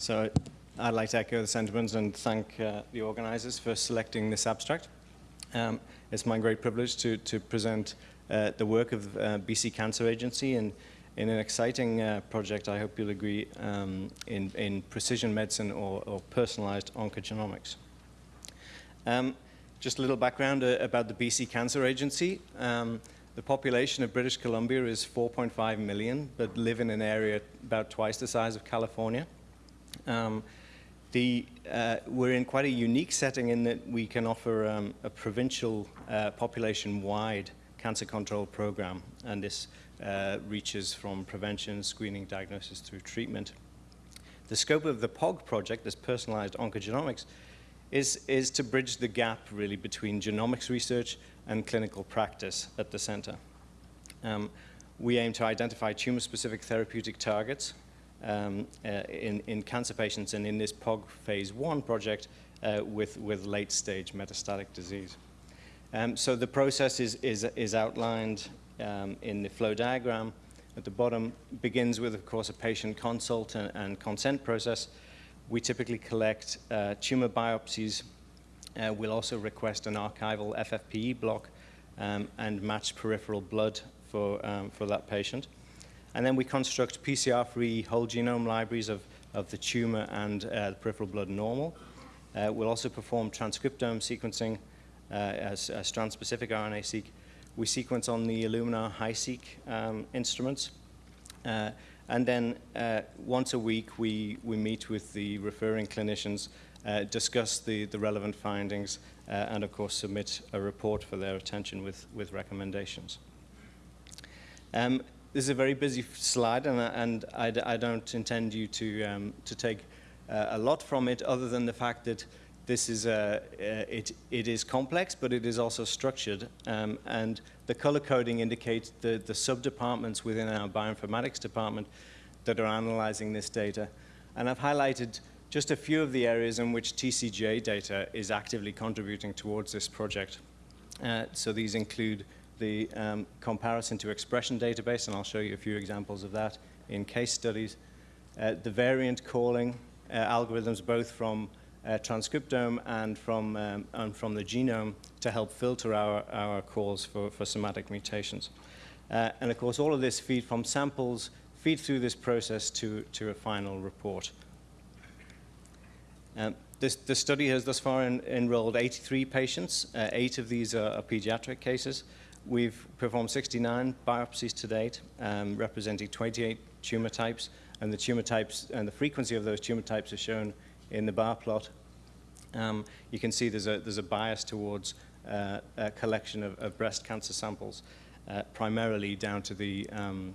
So I'd like to echo the sentiments and thank uh, the organizers for selecting this abstract. Um, it's my great privilege to, to present uh, the work of uh, BC Cancer Agency in, in an exciting uh, project, I hope you'll agree, um, in, in precision medicine or, or personalized oncogenomics. Um, just a little background uh, about the BC Cancer Agency. Um, the population of British Columbia is 4.5 million, but live in an area about twice the size of California. Um, the, uh, we're in quite a unique setting in that we can offer um, a provincial uh, population-wide cancer control program, and this uh, reaches from prevention, screening, diagnosis through treatment. The scope of the POG project, this personalized oncogenomics, is, is to bridge the gap really between genomics research and clinical practice at the center. Um, we aim to identify tumor-specific therapeutic targets um, uh, in, in cancer patients and in this POG phase one project uh, with, with late stage metastatic disease. Um, so the process is, is, is outlined um, in the flow diagram at the bottom, begins with, of course, a patient consult and, and consent process. We typically collect uh, tumor biopsies. Uh, we'll also request an archival FFPE block um, and match peripheral blood for, um, for that patient. And then we construct PCR-free whole genome libraries of, of the tumor and uh, the peripheral blood normal. Uh, we'll also perform transcriptome sequencing uh, as, as strand-specific RNA-seq. We sequence on the Illumina HiSeq um, instruments. Uh, and then uh, once a week, we, we meet with the referring clinicians, uh, discuss the, the relevant findings, and of course submit a report for their attention with, with recommendations. Um, this is a very busy slide, and, and I, I don't intend you to, um, to take uh, a lot from it other than the fact that this is a, uh, it, it is complex, but it is also structured, um, and the color coding indicates the, the sub-departments within our bioinformatics department that are analyzing this data. And I've highlighted just a few of the areas in which TCGA data is actively contributing towards this project. Uh, so these include the um, comparison to expression database, and I'll show you a few examples of that in case studies. Uh, the variant calling uh, algorithms, both from uh, transcriptome and from, um, and from the genome to help filter our, our calls for, for somatic mutations. Uh, and of course, all of this feed from samples feed through this process to, to a final report. Um, this, the study has thus far en enrolled 83 patients. Uh, eight of these are, are pediatric cases. We've performed 69 biopsies to date, um, representing 28 tumor types, and the tumor types and the frequency of those tumor types are shown in the bar plot. Um, you can see there's a, there's a bias towards uh, a collection of, of, breast cancer samples, uh, primarily down to the, um,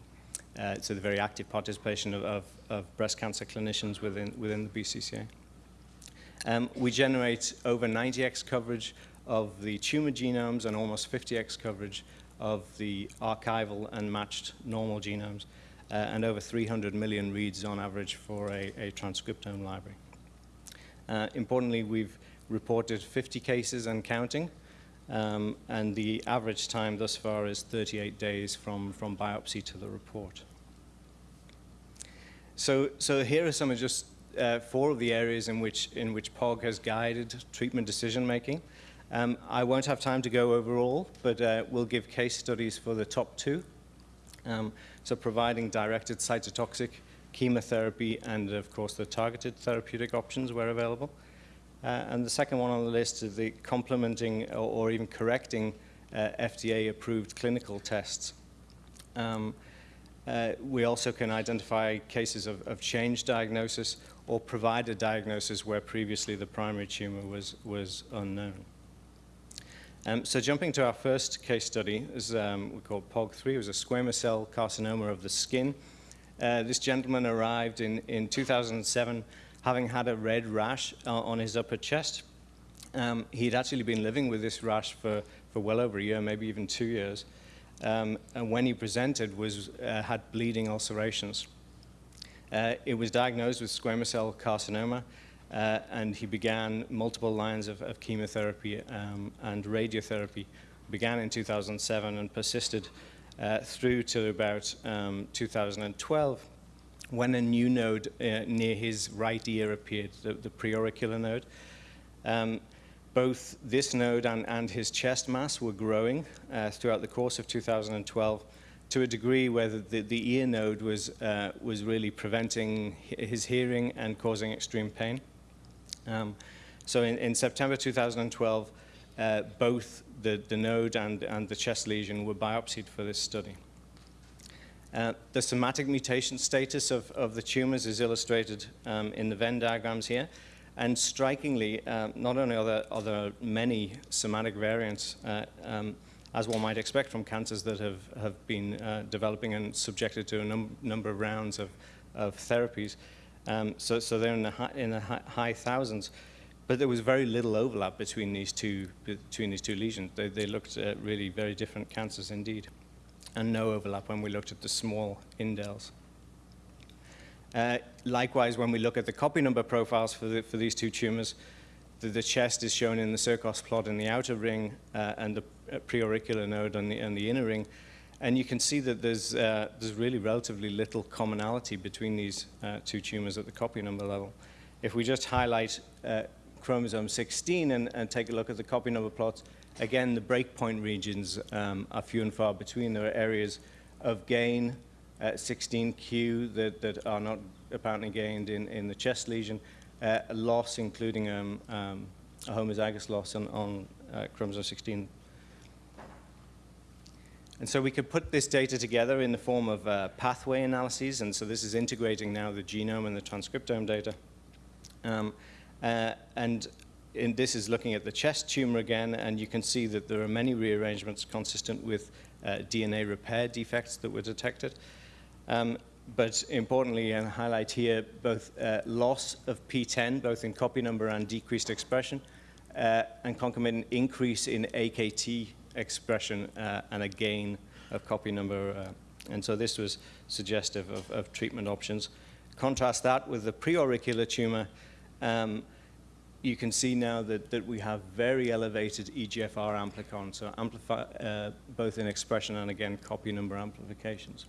uh, to the very active participation of, of, of, breast cancer clinicians within, within the BCCA. Um, we generate over 90x coverage of the tumor genomes and almost 50x coverage of the archival and matched normal genomes, uh, and over 300 million reads on average for a, a transcriptome library. Uh, importantly, we've reported 50 cases and counting, um, and the average time thus far is 38 days from, from biopsy to the report. So, so here are some of just uh, four of the areas in which, in which POG has guided treatment decision making. Um, I won't have time to go over all, but uh, we'll give case studies for the top two. Um, so providing directed cytotoxic chemotherapy and, of course, the targeted therapeutic options where available. Uh, and the second one on the list is the complementing or, or even correcting uh, FDA-approved clinical tests. Um, uh, we also can identify cases of, of change diagnosis or provide a diagnosis where previously the primary tumor was, was unknown. Um, so jumping to our first case study, is um, we call POG3, it was a squamous cell carcinoma of the skin. Uh, this gentleman arrived in, in 2007 having had a red rash uh, on his upper chest. Um, he'd actually been living with this rash for, for well over a year, maybe even two years. Um, and when he presented, was, uh, had bleeding ulcerations. Uh, it was diagnosed with squamous cell carcinoma, uh, and he began multiple lines of, of chemotherapy um, and radiotherapy. Began in 2007 and persisted uh, through to about um, 2012 when a new node uh, near his right ear appeared, the, the preauricular node. Um, both this node and, and his chest mass were growing uh, throughout the course of 2012 to a degree where the, the, ear node was, uh, was really preventing his hearing and causing extreme pain. Um, so in, in, September 2012, uh, both the, the node and, and the chest lesion were biopsied for this study. Uh, the somatic mutation status of, of the tumors is illustrated um, in the Venn diagrams here. And strikingly, uh, not only are there, are there, many somatic variants, uh, um, as one might expect from cancers that have, have been uh, developing and subjected to a num number of rounds of, of therapies. Um, so, so they're in the, high, in the high thousands. But there was very little overlap between these two, between these two lesions. They, they looked uh, really very different cancers indeed. And no overlap when we looked at the small indels. Uh, likewise, when we look at the copy number profiles for, the, for these two tumors, the, the, chest is shown in the Circos plot in the outer ring uh, and the uh, preauricular node on the, on the inner ring. And you can see that there's, uh, there's really relatively little commonality between these uh, two tumors at the copy number level. If we just highlight uh, chromosome 16 and, and, take a look at the copy number plots, again, the breakpoint regions um, are few and far between. There are areas of gain at 16q that, that are not apparently gained in, in the chest lesion, uh, loss including um, um, a homozygous loss on, on uh, chromosome 16. And so we could put this data together in the form of uh, pathway analyses, and so this is integrating now the genome and the transcriptome data. Um, uh, and this is looking at the chest tumor again, and you can see that there are many rearrangements consistent with uh, DNA repair defects that were detected. Um, but importantly, and highlight here both uh, loss of PTEN, both in copy number and decreased expression, uh, and concomitant increase in AKT expression uh, and a gain of copy number. Uh, and so this was suggestive of, of, treatment options. Contrast that with the preauricular tumor. Um, you can see now that, that we have very elevated EGFR amplicon, so amplify, uh, both in expression and again copy number amplifications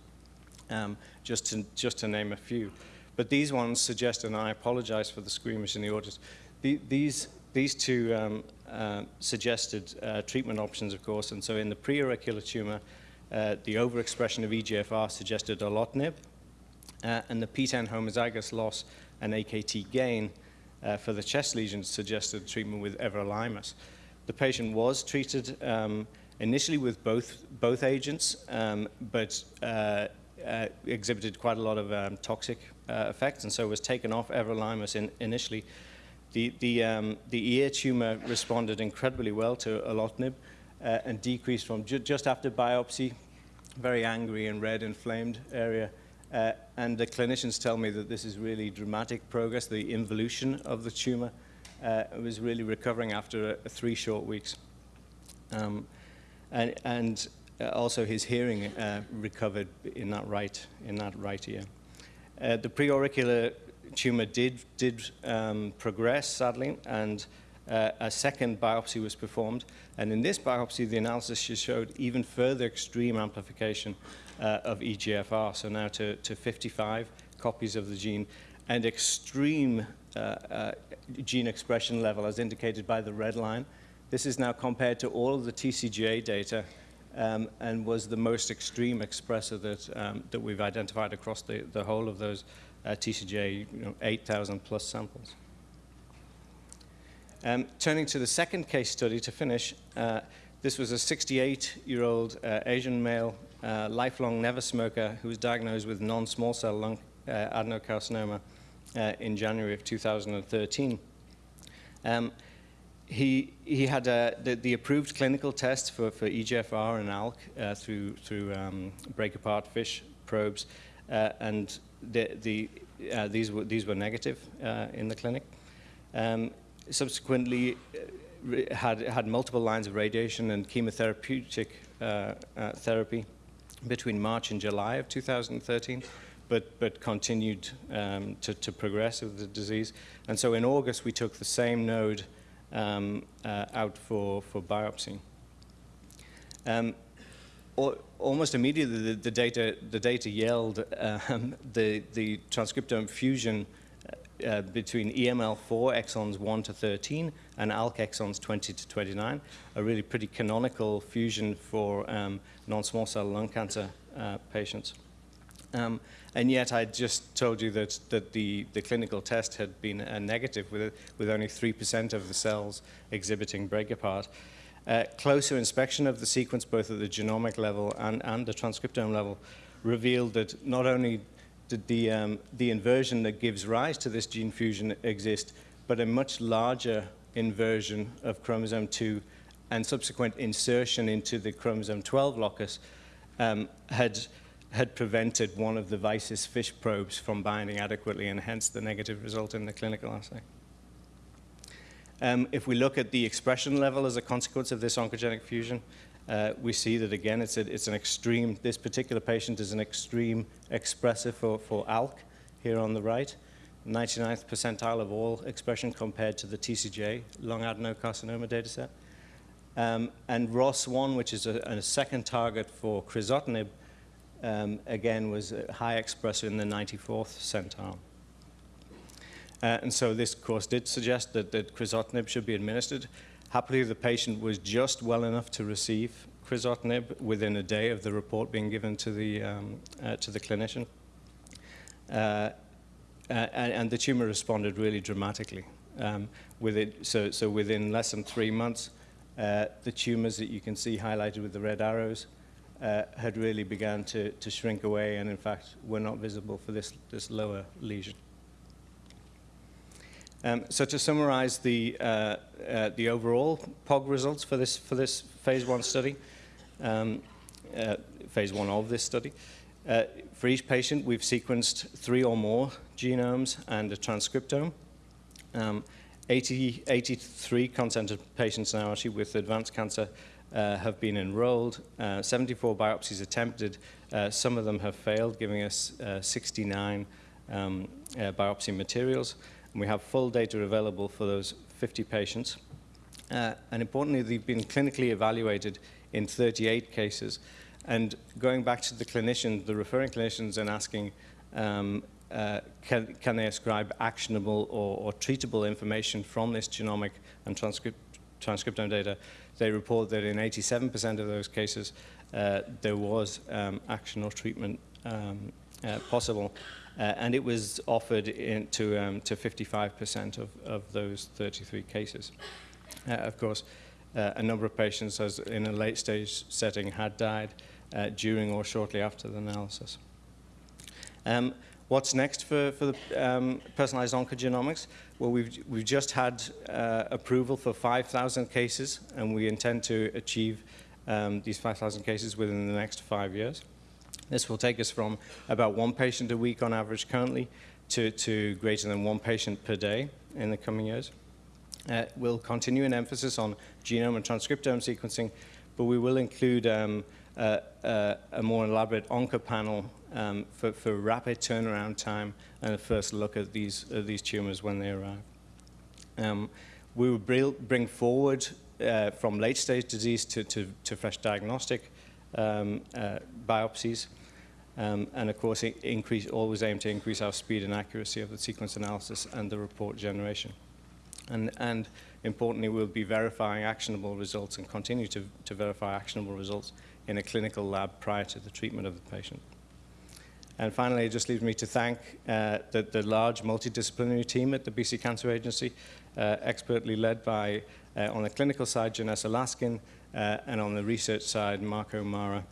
um, just, to, just to name a few. But these ones suggest, and I apologize for the squeamish in the audience, the, these, these two um, uh, suggested uh, treatment options, of course, and so in the preauricular tumor, uh, the overexpression of EGFR suggested erlotinib, uh, and the PTEN homozygous loss and AKT gain uh, for the chest lesions suggested treatment with everolimus. The patient was treated um, initially with both, both agents, um, but uh, exhibited quite a lot of um, toxic uh, effects, and so was taken off everolimus in, initially. The, the, um, the ear tumor responded incredibly well to erlotinib uh, and decreased from ju just after biopsy, very angry and red inflamed area. Uh, and the clinicians tell me that this is really dramatic progress. The involution of the tumor uh, was really recovering after three short weeks. Um, and, and uh, also his hearing uh, recovered in that right, in that right ear. Uh, the preauricular tumor did, did um, progress, sadly, and uh, a second biopsy was performed. And in this biopsy, the analysis showed even further extreme amplification uh, of EGFR, so now to, to 55 copies of the gene, and extreme uh, gene expression level as indicated by the red line. This is now compared to all of the TCGA data um, and was the most extreme expressor that, um, that we've identified across the, the whole of those uh, TCGA you know, 8,000 plus samples. Um, turning to the second case study to finish, uh, this was a 68-year-old uh, Asian male, uh, lifelong never smoker, who was diagnosed with non-small cell lung uh, adenocarcinoma uh, in January of 2013. Um, he, he had the, the, approved clinical test for, for EGFR and ALK uh, through, through um, break apart fish probes, and the, the, uh, these, were, these were negative uh, in the clinic. Um, subsequently, uh, had, had multiple lines of radiation and chemotherapeutic uh, therapy between March and July of 2013 but, but continued um, to, to progress with the disease. And so in August, we took the same node um, uh, out for, for biopsy. Um, almost immediately, the, the data the data yelled um, the the transcriptome fusion uh, uh, between EML4 exons 1 to 13 and ALK exons 20 to 29, a really pretty canonical fusion for um, non-small cell lung cancer uh, patients. Um, and yet I just told you that, that the, the clinical test had been a negative with, with only 3% of the cells exhibiting break apart. Uh, closer inspection of the sequence, both at the genomic level and, and the transcriptome level, revealed that not only did the, um, the inversion that gives rise to this gene fusion exist, but a much larger inversion of chromosome 2 and subsequent insertion into the chromosome 12 locus um, had, had prevented one of the Vysis fish probes from binding adequately and hence the negative result in the clinical assay. Um, if we look at the expression level as a consequence of this oncogenic fusion, uh, we see that again it's, a, it's an extreme, this particular patient is an extreme expressor for, for ALK here on the right, 99th percentile of all expression compared to the TCGA lung adenocarcinoma dataset. Um, and ROS1, which is a, a second target for crizotinib, um, again was a high expressor in the 94th centile. Uh, and so this course did suggest that, that crizotinib should be administered. Happily, the patient was just well enough to receive crizotinib within a day of the report being given to the, um, uh, to the clinician. Uh, and, and, the tumor responded really dramatically. Um, with it, so, so within less than three months, uh, the tumors that you can see highlighted with the red arrows uh, had really begun to, to shrink away and in fact were not visible for this, this lower lesion. Um, so to summarize the, uh, uh, the overall POG results for this, for this phase one study, um, uh, phase one of this study, uh, for each patient we've sequenced three or more genomes and a transcriptome. Um, 80, 83 consented patients now actually with advanced cancer uh, have been enrolled, uh, 74 biopsies attempted, some of them have failed, giving us 69 um, biopsy materials. And we have full data available for those 50 patients. Uh, and importantly, they've been clinically evaluated in 38 cases. And going back to the clinicians, the referring clinicians, and asking, um, uh, can, can, they ascribe actionable or, or, treatable information from this genomic and transcript, transcriptome data, they report that in 87% of those cases, uh, there was um, action or treatment um, uh, possible. Uh, and it was offered in to, um, to 55% of, of those 33 cases. Uh, of course, uh, a number of patients as in a late stage setting had died uh, during or shortly after the analysis. Um, what's next for, for the um, personalized oncogenomics? Well, we've, we've just had approval for 5,000 cases, and we intend to achieve um, these 5,000 cases within the next five years. This will take us from about one patient a week on average currently to, to greater than one patient per day in the coming years. Uh, we'll continue an emphasis on genome and transcriptome sequencing, but we will include um, a more elaborate OncoPanel um, for, for, rapid turnaround time and a first look at these, at these tumors when they arrive. Um, we will bring forward uh, from late stage disease to, to, to fresh diagnostic um, uh, biopsies. Um, and of course, increase, always aim to increase our speed and accuracy of the sequence analysis and the report generation. And, and importantly, we'll be verifying actionable results and continue to, to verify actionable results in a clinical lab prior to the treatment of the patient. And finally, it just leaves me to thank uh, the, the, large multidisciplinary team at the BC Cancer Agency, uh, expertly led by, uh, on the clinical side, Janessa Laskin, uh, and on the research side, Marco Marra.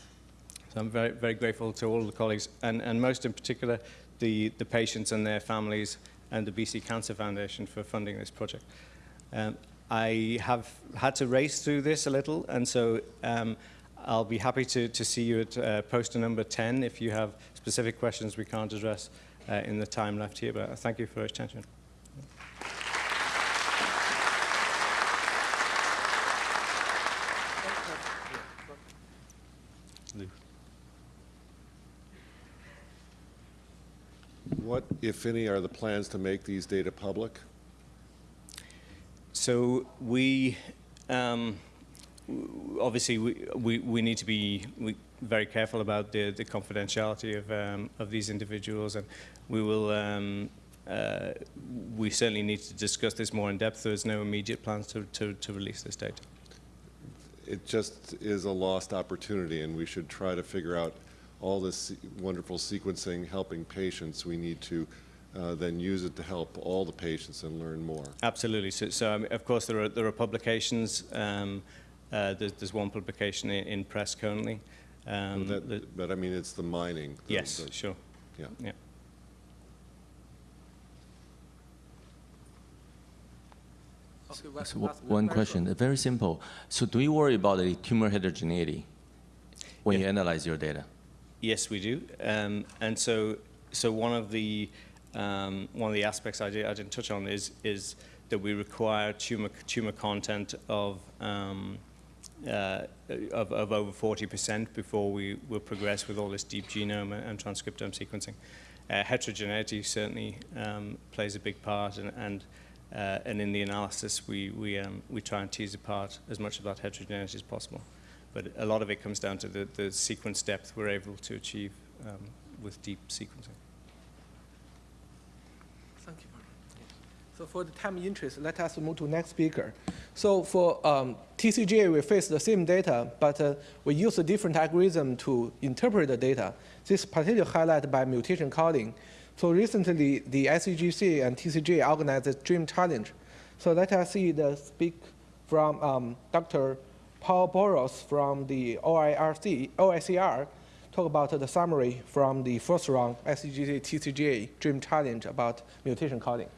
So I'm very, very grateful to all the colleagues, and, and most in particular, the, the patients and their families and the BC Cancer Foundation for funding this project. Um, I have had to race through this a little, and so um, I'll be happy to, to see you at uh, poster number 10 if you have specific questions we can't address uh, in the time left here, but thank you for your attention. What, if any, are the plans to make these data public? So we, um, obviously, we, we, we, need to be, very careful about the, the confidentiality of, um, of these individuals, and we will. Um, uh, we certainly need to discuss this more in depth. There's no immediate plans to, to, to release this data. It just is a lost opportunity, and we should try to figure out all this wonderful sequencing helping patients. We need to uh, then use it to help all the patients and learn more. Absolutely. So, so I mean, of course, there are, there are publications. Um, uh, there's, there's one publication in, in press currently. Um, That- that- But I mean, it's the mining. the- yes, the- sure. Yeah. Yeah. Okay, one- So one question, very simple. So do you worry about the tumor heterogeneity when you analyze your data? Yes, we do. Um, and so, so one of the um, one of the aspects I, did, I didn't touch on is is that we require tumor tumor content of um, uh, of, of over 40% before we will progress with all this deep genome and, and transcriptome sequencing. Uh, heterogeneity certainly um, plays a big part, and and, uh, and in the analysis we we um, we try and tease apart as much of that heterogeneity as possible. But a lot of it comes down to the, the sequence depth we're able to achieve um, with deep sequencing. Thank you. So for the time interest, let us move to next speaker. So for um, TCGA, we face the same data, but uh, we use a different algorithm to interpret the data. This is particularly highlighted by mutation coding. So recently, the ICGC and TCGA organized a Dream Challenge. So let us see the speak from um, Dr. Paul Boutros from the OIRC, OICR, talk about the summary from the first round ICGC TCGA Dream Challenge about mutation coding.